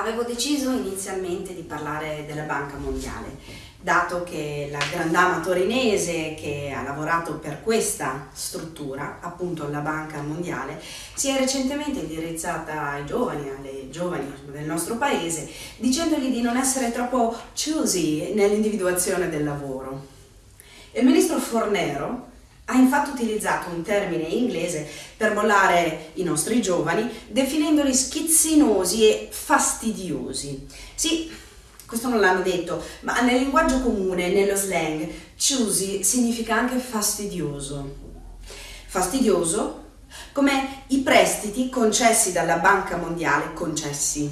Avevo deciso inizialmente di parlare della Banca Mondiale, dato che la grandama torinese che ha lavorato per questa struttura, appunto la Banca Mondiale, si è recentemente indirizzata ai giovani, alle giovani del nostro paese, dicendogli di non essere troppo choosy nell'individuazione del lavoro. Il ministro Fornero ha infatti utilizzato un termine inglese per bollare i nostri giovani, definendoli schizzinosi e fastidiosi. Sì, questo non l'hanno detto, ma nel linguaggio comune, nello slang, choosy significa anche fastidioso. Fastidioso come i prestiti concessi dalla Banca Mondiale, concessi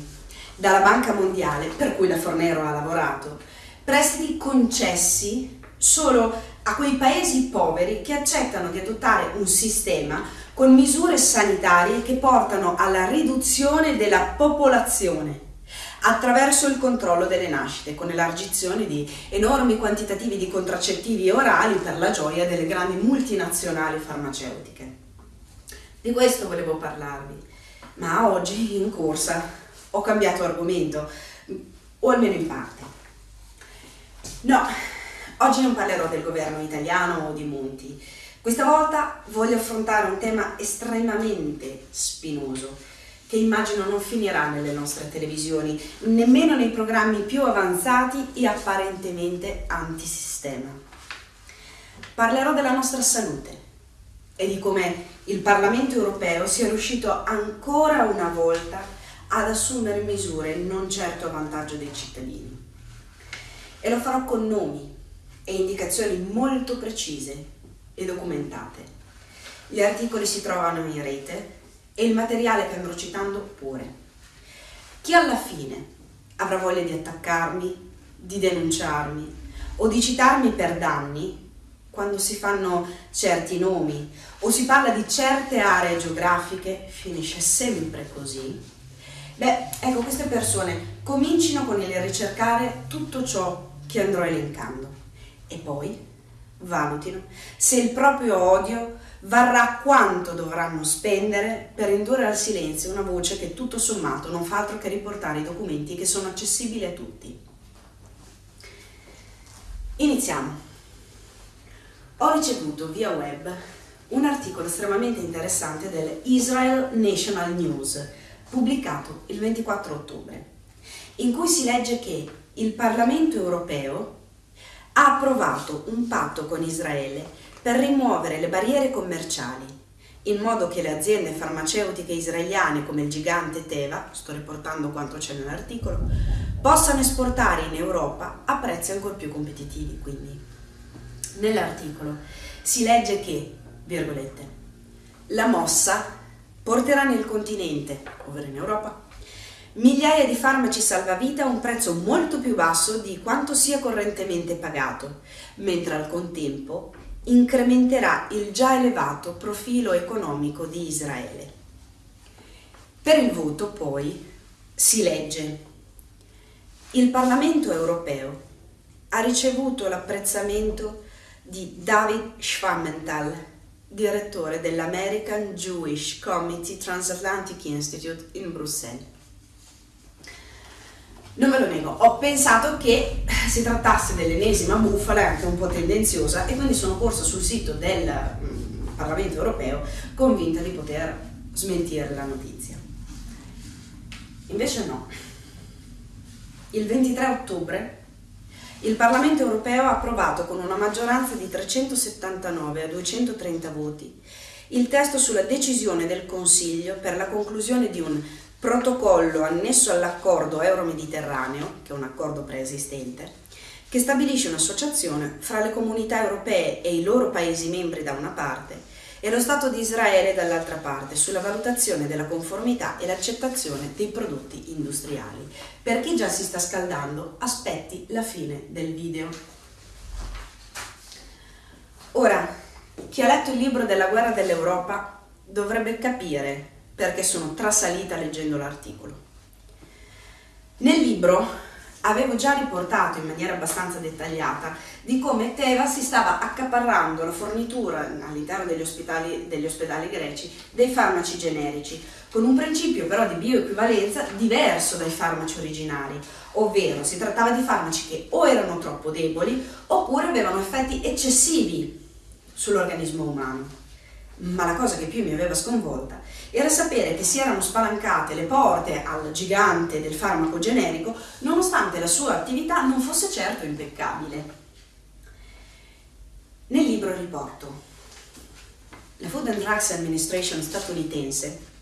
dalla Banca Mondiale per cui la Fornero ha lavorato, prestiti concessi solo a quei paesi poveri che accettano di adottare un sistema con misure sanitarie che portano alla riduzione della popolazione attraverso il controllo delle nascite, con elargizione di enormi quantitativi di contraccettivi orali per la gioia delle grandi multinazionali farmaceutiche. Di questo volevo parlarvi, ma oggi in corsa ho cambiato argomento, o almeno in parte. No, Oggi non parlerò del governo italiano o di Monti. Questa volta voglio affrontare un tema estremamente spinoso che immagino non finirà nelle nostre televisioni, nemmeno nei programmi più avanzati e apparentemente antisistema. Parlerò della nostra salute e di come il Parlamento europeo sia riuscito ancora una volta ad assumere misure non certo a vantaggio dei cittadini. E lo farò con nomi, e indicazioni molto precise e documentate. Gli articoli si trovano in rete e il materiale che andrò citando pure. Chi alla fine avrà voglia di attaccarmi, di denunciarmi o di citarmi per danni, quando si fanno certi nomi o si parla di certe aree geografiche, finisce sempre così. Beh, ecco, queste persone comincino con il ricercare tutto ciò che andrò elencando e poi valutino se il proprio odio varrà quanto dovranno spendere per indurre al silenzio una voce che tutto sommato non fa altro che riportare i documenti che sono accessibili a tutti. Iniziamo. Ho ricevuto via web un articolo estremamente interessante del Israel National News, pubblicato il 24 ottobre, in cui si legge che il Parlamento europeo ha approvato un patto con Israele per rimuovere le barriere commerciali, in modo che le aziende farmaceutiche israeliane come il gigante Teva, sto riportando quanto c'è nell'articolo, possano esportare in Europa a prezzi ancora più competitivi. Quindi, nell'articolo si legge che, virgolette, la mossa porterà nel continente, ovvero in Europa, migliaia di farmaci salvavita a un prezzo molto più basso di quanto sia correntemente pagato, mentre al contempo incrementerà il già elevato profilo economico di Israele. Per il voto poi si legge il Parlamento europeo ha ricevuto l'apprezzamento di David Schwammenthal, direttore dell'American Jewish Committee Transatlantic Institute in Bruxelles. Non ve lo nego, ho pensato che si trattasse dell'ennesima bufala, anche un po' tendenziosa, e quindi sono corsa sul sito del mm, Parlamento europeo convinta di poter smentire la notizia. Invece no. Il 23 ottobre il Parlamento europeo ha approvato con una maggioranza di 379 a 230 voti il testo sulla decisione del Consiglio per la conclusione di un protocollo annesso all'accordo euro-mediterraneo, che è un accordo preesistente, che stabilisce un'associazione fra le comunità europee e i loro Paesi membri da una parte e lo Stato di Israele dall'altra parte sulla valutazione della conformità e l'accettazione dei prodotti industriali. Per chi già si sta scaldando, aspetti la fine del video. Ora, chi ha letto il libro della guerra dell'Europa dovrebbe capire perché sono trasalita leggendo l'articolo. Nel libro avevo già riportato in maniera abbastanza dettagliata di come Teva si stava accaparrando la fornitura all'interno degli ospedali, degli ospedali greci dei farmaci generici, con un principio però di bioequivalenza diverso dai farmaci originari, ovvero si trattava di farmaci che o erano troppo deboli oppure avevano effetti eccessivi sull'organismo umano. Ma la cosa che più mi aveva sconvolta era sapere che si erano spalancate le porte al gigante del farmaco generico nonostante la sua attività non fosse certo impeccabile. Nel libro riporto la Food and Drugs Administration statunitense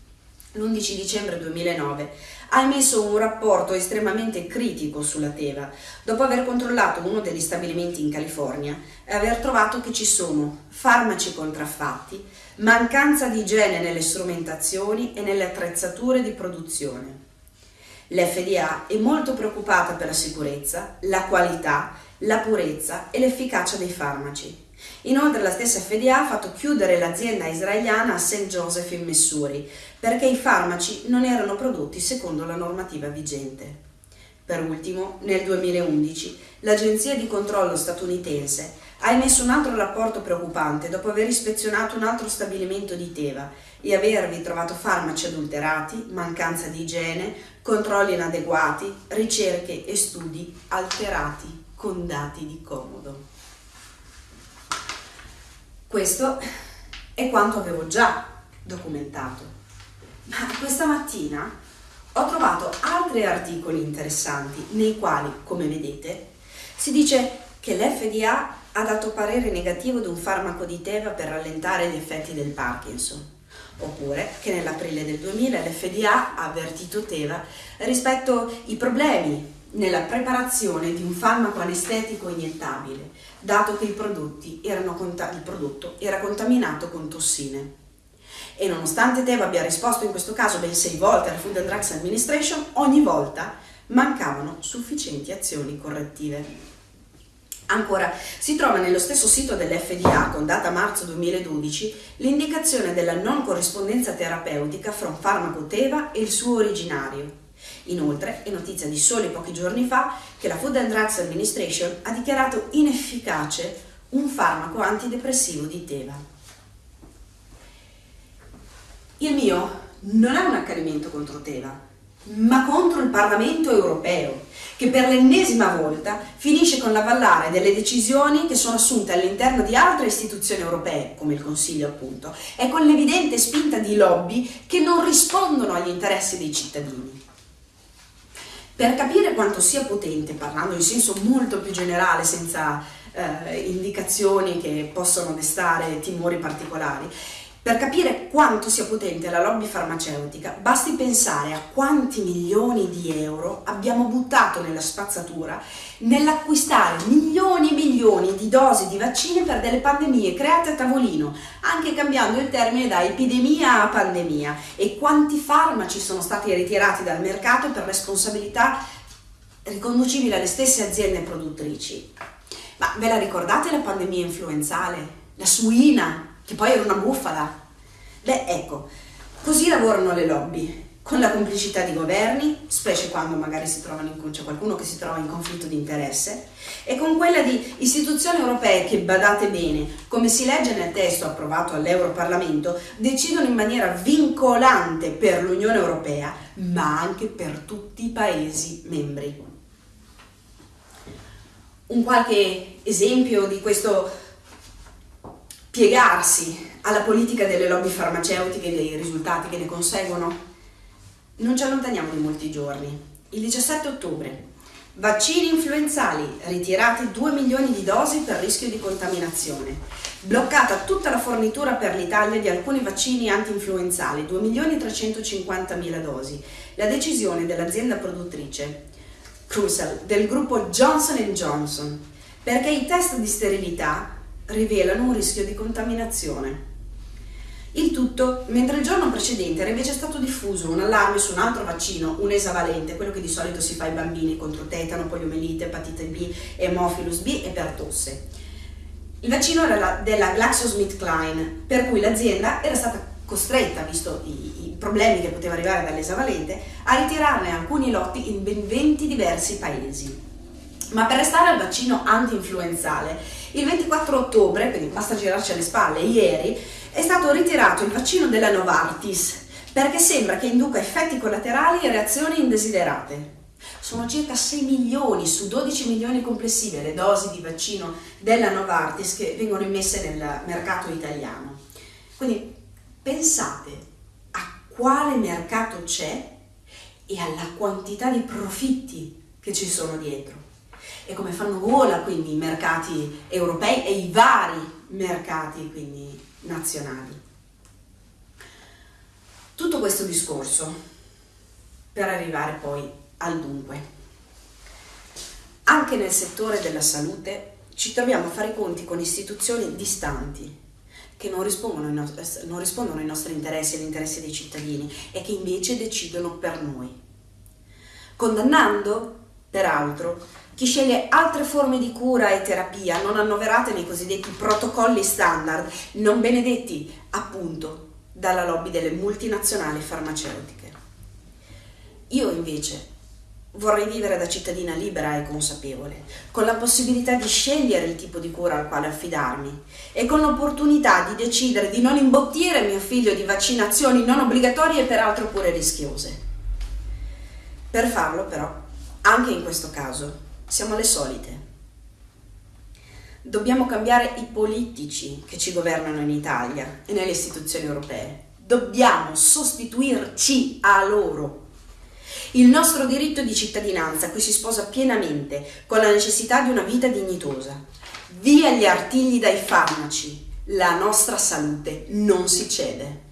l'11 dicembre 2009 ha emesso un rapporto estremamente critico sulla Teva dopo aver controllato uno degli stabilimenti in California e aver trovato che ci sono farmaci contraffatti, mancanza di igiene nelle strumentazioni e nelle attrezzature di produzione. L'FDA è molto preoccupata per la sicurezza, la qualità, la purezza e l'efficacia dei farmaci. Inoltre la stessa FDA ha fatto chiudere l'azienda israeliana a St. Joseph in Missouri perché i farmaci non erano prodotti secondo la normativa vigente. Per ultimo, nel 2011, l'Agenzia di controllo statunitense ha emesso un altro rapporto preoccupante dopo aver ispezionato un altro stabilimento di Teva e avervi trovato farmaci adulterati, mancanza di igiene, controlli inadeguati, ricerche e studi alterati con dati di comodo. Questo è quanto avevo già documentato. Ma questa mattina ho trovato altri articoli interessanti nei quali, come vedete, si dice che l'FDA ha dato parere negativo ad un farmaco di Teva per rallentare gli effetti del Parkinson, oppure che nell'aprile del 2000 l'FDA ha avvertito Teva rispetto ai problemi nella preparazione di un farmaco anestetico iniettabile, dato che il, il prodotto era contaminato con tossine. E nonostante Teva abbia risposto in questo caso ben sei volte alla Food and Drugs Administration, ogni volta mancavano sufficienti azioni correttive. Ancora, si trova nello stesso sito dell'FDA, con data marzo 2012, l'indicazione della non corrispondenza terapeutica fra un farmaco Teva e il suo originario, Inoltre, è notizia di soli pochi giorni fa che la Food and Drugs Administration ha dichiarato inefficace un farmaco antidepressivo di Teva. Il mio non è un accanimento contro Teva, ma contro il Parlamento europeo, che per l'ennesima volta finisce con l'avallare delle decisioni che sono assunte all'interno di altre istituzioni europee, come il Consiglio appunto, e con l'evidente spinta di lobby che non rispondono agli interessi dei cittadini. Per capire quanto sia potente, parlando in senso molto più generale, senza eh, indicazioni che possono destare timori particolari, per capire quanto sia potente la lobby farmaceutica, basti pensare a quanti milioni di euro abbiamo buttato nella spazzatura nell'acquistare milioni e milioni di dosi di vaccini per delle pandemie create a tavolino, anche cambiando il termine da epidemia a pandemia, e quanti farmaci sono stati ritirati dal mercato per responsabilità riconducibili alle stesse aziende produttrici. Ma ve la ricordate la pandemia influenzale? La suina, che poi era una bufala? Beh, ecco, così lavorano le lobby con la complicità di governi, specie quando magari si trovano in, c'è qualcuno che si trova in conflitto di interesse, e con quella di istituzioni europee che, badate bene, come si legge nel testo approvato all'Europarlamento, decidono in maniera vincolante per l'Unione Europea, ma anche per tutti i Paesi membri. Un qualche esempio di questo piegarsi alla politica delle lobby farmaceutiche e dei risultati che ne conseguono? Non ci allontaniamo di molti giorni. Il 17 ottobre. Vaccini influenzali, ritirati 2 milioni di dosi per rischio di contaminazione. Bloccata tutta la fornitura per l'Italia di alcuni vaccini anti-influenzali, 2 milioni e 350 mila dosi. La decisione dell'azienda produttrice, Crucial, del gruppo Johnson Johnson, perché i test di sterilità rivelano un rischio di contaminazione. Il tutto mentre il giorno precedente era invece stato diffuso un allarme su un altro vaccino, un esavalente, quello che di solito si fa ai bambini contro tetano, poliomelite, epatite B, hemophilus B e per tosse. Il vaccino era della GlaxoSmithKline, per cui l'azienda era stata costretta, visto i, i problemi che poteva arrivare dall'esavalente, a ritirarne alcuni lotti in ben 20 diversi paesi. Ma per restare al vaccino anti-influenzale, il 24 ottobre, quindi basta girarci alle spalle, ieri, è stato ritirato il vaccino della Novartis perché sembra che induca effetti collaterali e reazioni indesiderate. Sono circa 6 milioni su 12 milioni complessive le dosi di vaccino della Novartis che vengono immesse nel mercato italiano. Quindi pensate a quale mercato c'è e alla quantità di profitti che ci sono dietro e come fanno gola quindi i mercati europei e i vari mercati quindi nazionali. Tutto questo discorso per arrivare poi al dunque. Anche nel settore della salute ci troviamo a fare i conti con istituzioni distanti che non rispondono, nostri, non rispondono ai nostri interessi e agli interessi dei cittadini e che invece decidono per noi. Condannando, peraltro, chi sceglie altre forme di cura e terapia non annoverate nei cosiddetti protocolli standard, non benedetti appunto dalla lobby delle multinazionali farmaceutiche. Io invece vorrei vivere da cittadina libera e consapevole, con la possibilità di scegliere il tipo di cura al quale affidarmi e con l'opportunità di decidere di non imbottire mio figlio di vaccinazioni non obbligatorie e peraltro pure rischiose. Per farlo però, anche in questo caso, siamo le solite. Dobbiamo cambiare i politici che ci governano in Italia e nelle istituzioni europee. Dobbiamo sostituirci a loro. Il nostro diritto di cittadinanza qui si sposa pienamente con la necessità di una vita dignitosa. Via gli artigli dai farmaci. La nostra salute non si cede.